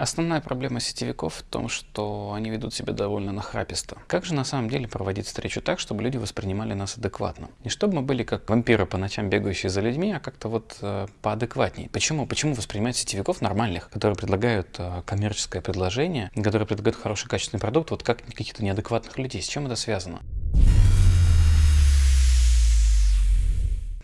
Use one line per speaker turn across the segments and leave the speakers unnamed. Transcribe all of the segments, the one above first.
Основная проблема сетевиков в том, что они ведут себя довольно нахраписто. Как же на самом деле проводить встречу так, чтобы люди воспринимали нас адекватно? Не чтобы мы были как вампиры по ночам бегающие за людьми, а как-то вот э, поадекватнее. Почему? Почему воспринимать сетевиков нормальных, которые предлагают э, коммерческое предложение, которые предлагают хороший качественный продукт, вот как каких-то неадекватных людей? С чем это связано?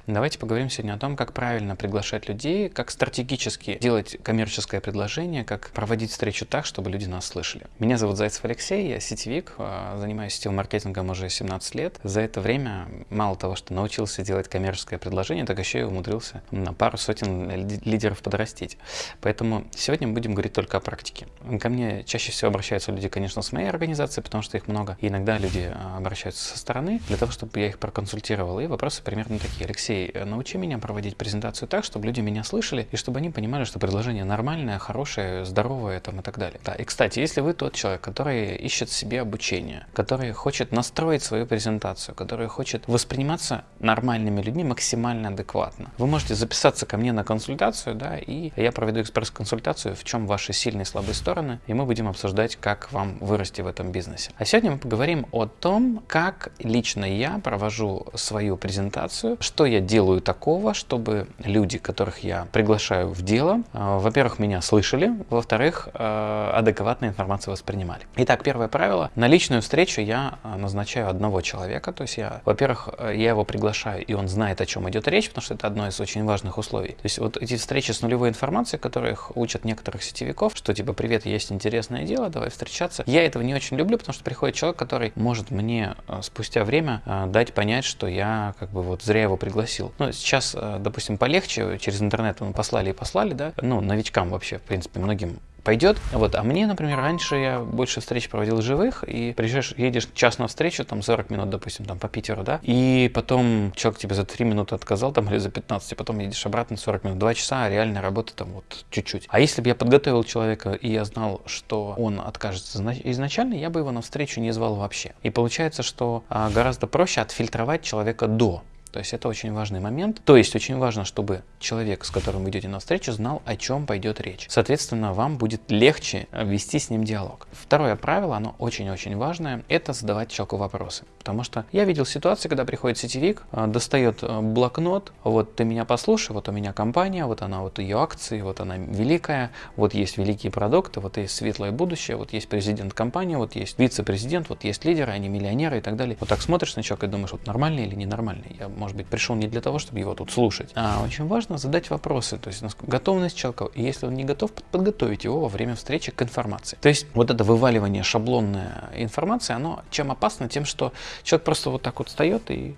Давайте поговорим сегодня о том, как правильно приглашать людей, как стратегически делать коммерческое предложение, как проводить встречу так, чтобы люди нас слышали. Меня зовут Зайцев Алексей, я сетевик, а, занимаюсь сетевым маркетингом уже 17 лет. За это время мало того, что научился делать коммерческое предложение, так еще и умудрился на пару сотен лидеров подрастить. Поэтому сегодня мы будем говорить только о практике. Ко мне чаще всего обращаются люди, конечно, с моей организации, потому что их много. И иногда люди а, обращаются со стороны для того, чтобы я их проконсультировал. И вопросы примерно такие. Алексей, Э, научи меня проводить презентацию так, чтобы люди меня слышали, и чтобы они понимали, что предложение нормальное, хорошее, здоровое там, и так далее. Да, и, кстати, если вы тот человек, который ищет себе обучение, который хочет настроить свою презентацию, который хочет восприниматься нормальными людьми максимально адекватно, вы можете записаться ко мне на консультацию, да, и я проведу экспресс-консультацию, в чем ваши сильные и слабые стороны, и мы будем обсуждать, как вам вырасти в этом бизнесе. А сегодня мы поговорим о том, как лично я провожу свою презентацию, что я делаю такого, чтобы люди, которых я приглашаю в дело, э, во-первых, меня слышали, во-вторых, э, адекватную информацию воспринимали. Итак, первое правило. На личную встречу я э, назначаю одного человека, то есть я, во-первых, я его приглашаю, и он знает, о чем идет речь, потому что это одно из очень важных условий. То есть вот эти встречи с нулевой информацией, которых учат некоторых сетевиков, что типа, привет, есть интересное дело, давай встречаться. Я этого не очень люблю, потому что приходит человек, который может мне спустя время дать понять, что я как бы вот зря его пригласил пригласил. Ну, сейчас, э, допустим, полегче, через интернет мы послали и послали, да, ну, новичкам вообще, в принципе, многим пойдет. Вот. А мне, например, раньше я больше встреч проводил живых, и приезжаешь, едешь час на встречу, там 40 минут, допустим, там по Питеру, да, и потом человек тебе за 3 минуты отказал, там, или за 15, и потом едешь обратно 40 минут, 2 часа, а реальная работа там вот чуть-чуть. А если бы я подготовил человека, и я знал, что он откажется изначально, я бы его на встречу не звал вообще. И получается, что а, гораздо проще отфильтровать человека до. То есть это очень важный момент. То есть очень важно, чтобы человек, с которым вы идете на встречу, знал, о чем пойдет речь. Соответственно, вам будет легче вести с ним диалог. Второе правило, оно очень-очень важное, это задавать человеку вопросы. Потому что я видел ситуации, когда приходит сетевик, а, достает а, блокнот, вот ты меня послушай, вот у меня компания, вот она, вот ее акции, вот она великая, вот есть великие продукты, вот есть светлое будущее, вот есть президент компании, вот есть вице-президент, вот есть лидеры, они миллионеры и так далее. Вот так смотришь на человека и думаешь, вот нормальный или ненормальный. Я может быть, пришел не для того, чтобы его тут слушать, а очень важно задать вопросы, то есть готовность человека, и если он не готов, подготовить его во время встречи к информации. То есть вот это вываливание шаблонной информации, оно чем опасно, тем, что человек просто вот так вот встает и...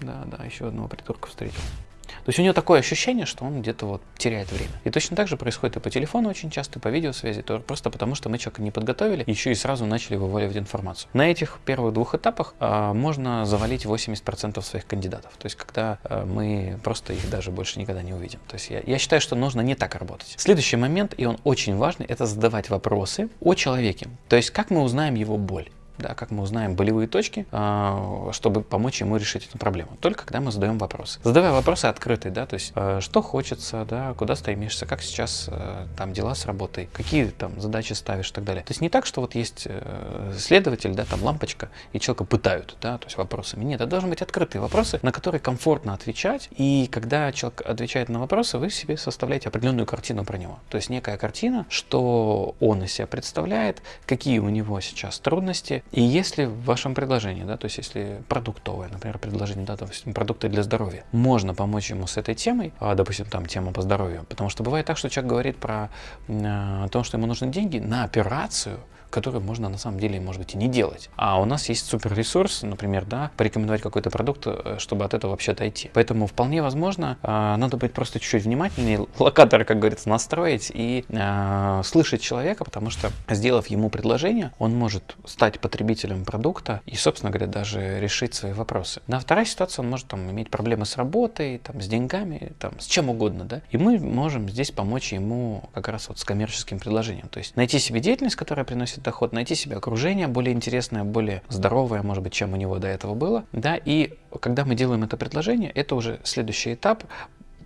Да, да, еще одного придурка встретил. То есть у него такое ощущение, что он где-то вот теряет время. И точно так же происходит и по телефону очень часто, и по видеосвязи, тоже просто потому, что мы человека не подготовили, еще и сразу начали вываливать информацию. На этих первых двух этапах э, можно завалить 80% своих кандидатов. То есть когда э, мы просто их даже больше никогда не увидим. То есть я, я считаю, что нужно не так работать. Следующий момент, и он очень важный, это задавать вопросы о человеке. То есть как мы узнаем его боль да, как мы узнаем болевые точки, а, чтобы помочь ему решить эту проблему. Только когда мы задаем вопросы. Задавая вопросы открытые, да, то есть а, что хочется, да, куда стремишься, как сейчас а, там дела с работой, какие там задачи ставишь и так далее. То есть не так, что вот есть э, следователь, да, там лампочка, и человека пытают, да, то есть вопросами. Нет, это должны быть открытые вопросы, на которые комфортно отвечать, и когда человек отвечает на вопросы, вы себе составляете определенную картину про него. То есть некая картина, что он из себя представляет, какие у него сейчас трудности, и если в вашем предложении, да, то есть если продуктовое, например, предложение, да, допустим, продукты для здоровья, можно помочь ему с этой темой, а, допустим, там тема по здоровью, потому что бывает так, что человек говорит про э, то, что ему нужны деньги на операцию, которую можно на самом деле, может быть, и не делать. А у нас есть супер ресурс, например, да, порекомендовать какой-то продукт, э, чтобы от этого вообще отойти. Поэтому вполне возможно, э, надо быть просто чуть-чуть внимательнее, локатор, как говорится, настроить и э, слышать человека, потому что, сделав ему предложение, он может стать потребителем продукта и, собственно говоря, даже решить свои вопросы. На вторая ситуация, он может там иметь проблемы с работой, там, с деньгами, там, с чем угодно, да, и мы можем здесь помочь ему как раз вот с коммерческим предложением, то есть найти себе деятельность, которая приносит доход, найти себе окружение более интересное, более здоровое, может быть, чем у него до этого было. Да, и когда мы делаем это предложение, это уже следующий этап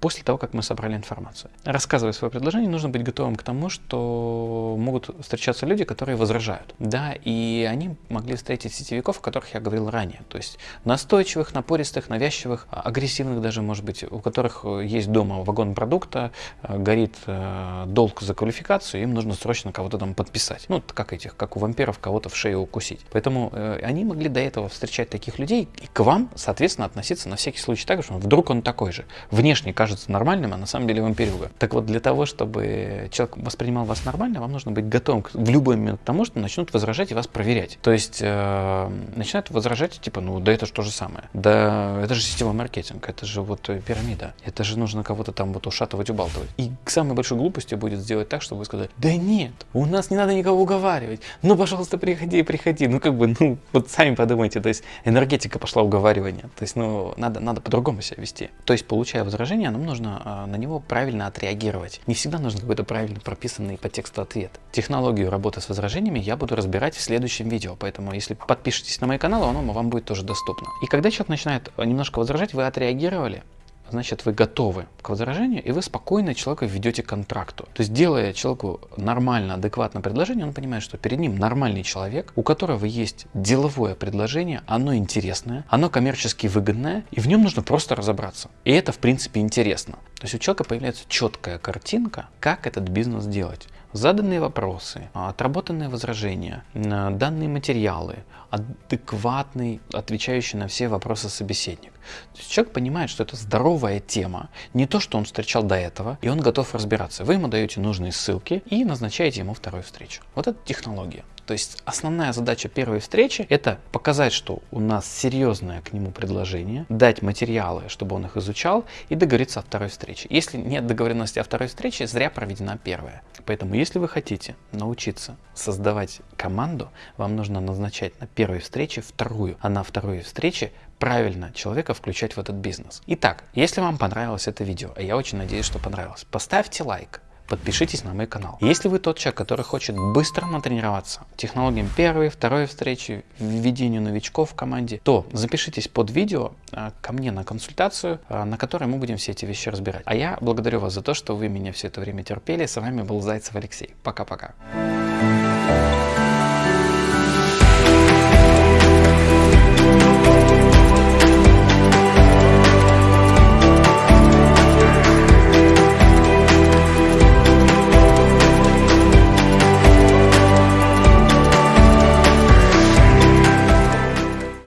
после того, как мы собрали информацию. Рассказывая свое предложение, нужно быть готовым к тому, что могут встречаться люди, которые возражают. Да, и они могли встретить сетевиков, о которых я говорил ранее. То есть настойчивых, напористых, навязчивых, агрессивных даже, может быть, у которых есть дома вагон продукта, э, горит э, долг за квалификацию, им нужно срочно кого-то там подписать. Ну, как этих, как у вампиров, кого-то в шею укусить. Поэтому э, они могли до этого встречать таких людей и к вам, соответственно, относиться на всякий случай так, что вдруг он такой же. Внешне кажется нормальным, а на самом деле вампирюга. Так вот, для того, чтобы человек воспринимал вас нормально, вам нужно быть готовым в любой момент к тому, что начнут возражать и вас проверять. То есть э, начинают возражать, типа, ну да это же то же самое. Да это же сетевой маркетинг, это же вот пирамида. Это же нужно кого-то там вот ушатывать, убалтывать. И самой большой глупостью будет сделать так, чтобы вы сказали, да нет, у нас не надо никого уговаривать. Ну, пожалуйста, приходи, приходи. Ну, как бы, ну, вот сами подумайте, то есть энергетика пошла уговаривания. То есть, ну, надо, надо по-другому себя вести. То есть, получая возражение, нам нужно а, на него правильно отреагировать. Не всегда нужно какой-то правильно прописанный по тексту ответ. Технологию работы с возражениями я буду разбирать в следующем видео, поэтому если подпишетесь на мой канал, оно вам будет тоже доступно. И когда человек начинает немножко возражать, вы отреагировали, значит вы готовы к возражению, и вы спокойно человека ведете к контракту. То есть делая человеку нормально, адекватное предложение, он понимает, что перед ним нормальный человек, у которого есть деловое предложение, оно интересное, оно коммерчески выгодное, и в нем нужно просто разобраться. И это в принципе интересно. То есть у человека появляется четкая картинка, как этот бизнес делать заданные вопросы, отработанные возражения, данные материалы, адекватный, отвечающий на все вопросы собеседник. То есть человек понимает, что это здоровая тема, не то, что он встречал до этого, и он готов разбираться. Вы ему даете нужные ссылки и назначаете ему вторую встречу. Вот это технология. То есть основная задача первой встречи это показать, что у нас серьезное к нему предложение, дать материалы, чтобы он их изучал и договориться о второй встрече. Если нет договоренности о второй встрече, зря проведена первая. Поэтому если вы хотите научиться создавать команду, вам нужно назначать на первой встрече вторую, а на второй встрече правильно человека включать в этот бизнес. Итак, если вам понравилось это видео, а я очень надеюсь, что понравилось, поставьте лайк, подпишитесь на мой канал. Если вы тот человек, который хочет быстро натренироваться технологиям первой, второй встречи, введению новичков в команде, то запишитесь под видео а, ко мне на консультацию, а, на которой мы будем все эти вещи разбирать. А я благодарю вас за то, что вы меня все это время терпели. С вами был Зайцев Алексей. Пока-пока.